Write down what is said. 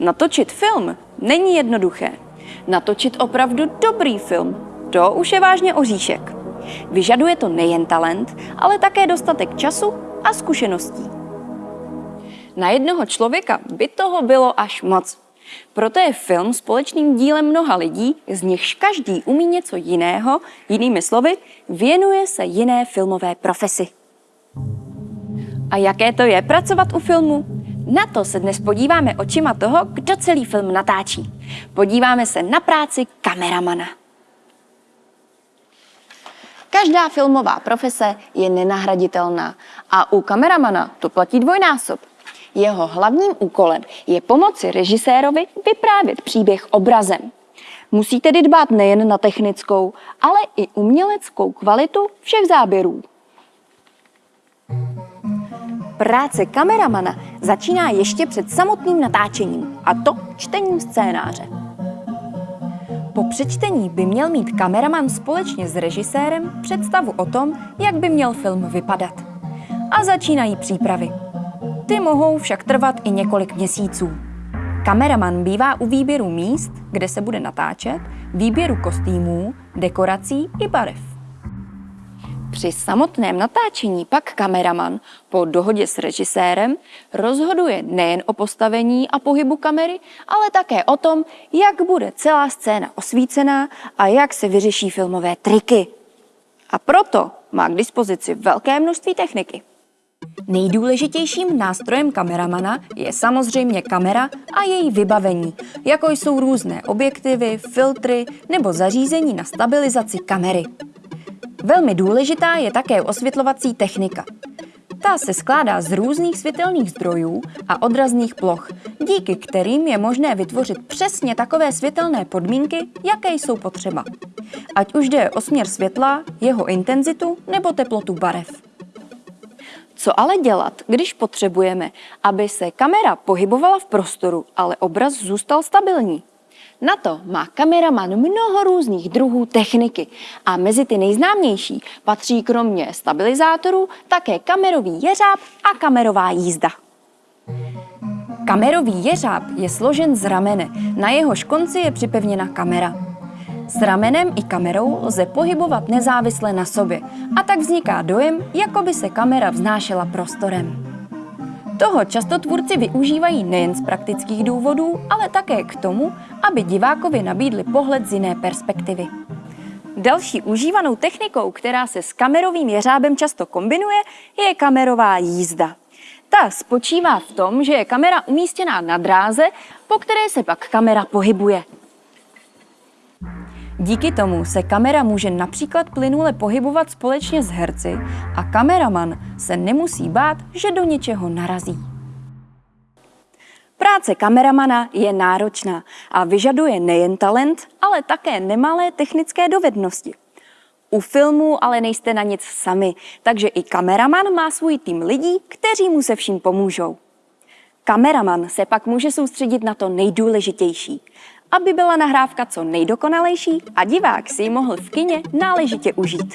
Natočit film není jednoduché. Natočit opravdu dobrý film, to už je vážně oříšek. Vyžaduje to nejen talent, ale také dostatek času a zkušeností. Na jednoho člověka by toho bylo až moc. Proto je film společným dílem mnoha lidí, z nichž každý umí něco jiného, jinými slovy, věnuje se jiné filmové profesi. A jaké to je pracovat u filmu? Na to se dnes podíváme očima toho, kdo celý film natáčí. Podíváme se na práci kameramana. Každá filmová profese je nenahraditelná a u kameramana to platí dvojnásob. Jeho hlavním úkolem je pomoci režisérovi vyprávět příběh obrazem. Musí tedy dbát nejen na technickou, ale i uměleckou kvalitu všech záběrů. Práce kameramana začíná ještě před samotným natáčením, a to čtením scénáře. Po přečtení by měl mít kameraman společně s režisérem představu o tom, jak by měl film vypadat. A začínají přípravy. Ty mohou však trvat i několik měsíců. Kameraman bývá u výběru míst, kde se bude natáčet, výběru kostýmů, dekorací i barev. Při samotném natáčení pak kameraman po dohodě s režisérem rozhoduje nejen o postavení a pohybu kamery, ale také o tom, jak bude celá scéna osvícená a jak se vyřeší filmové triky. A proto má k dispozici velké množství techniky. Nejdůležitějším nástrojem kameramana je samozřejmě kamera a její vybavení, jako jsou různé objektivy, filtry nebo zařízení na stabilizaci kamery. Velmi důležitá je také osvětlovací technika. Ta se skládá z různých světelných zdrojů a odrazných ploch, díky kterým je možné vytvořit přesně takové světelné podmínky, jaké jsou potřeba. Ať už jde o směr světla, jeho intenzitu nebo teplotu barev. Co ale dělat, když potřebujeme, aby se kamera pohybovala v prostoru, ale obraz zůstal stabilní? Na to má kameraman mnoho různých druhů techniky a mezi ty nejznámější patří kromě stabilizátorů také kamerový jeřáb a kamerová jízda. Kamerový jeřáb je složen z ramene, na jehož konci je připevněna kamera. S ramenem i kamerou lze pohybovat nezávisle na sobě a tak vzniká dojem, jako by se kamera vznášela prostorem. Toho často tvůrci využívají nejen z praktických důvodů, ale také k tomu, aby divákovi nabídli pohled z jiné perspektivy. Další užívanou technikou, která se s kamerovým jeřábem často kombinuje, je kamerová jízda. Ta spočívá v tom, že je kamera umístěná na dráze, po které se pak kamera pohybuje. Díky tomu se kamera může například plynule pohybovat společně s herci a kameraman se nemusí bát, že do něčeho narazí. Práce kameramana je náročná a vyžaduje nejen talent, ale také nemalé technické dovednosti. U filmu ale nejste na nic sami, takže i kameraman má svůj tým lidí, kteří mu se vším pomůžou. Kameraman se pak může soustředit na to nejdůležitější, aby byla nahrávka co nejdokonalejší a divák si ji mohl v kině náležitě užít.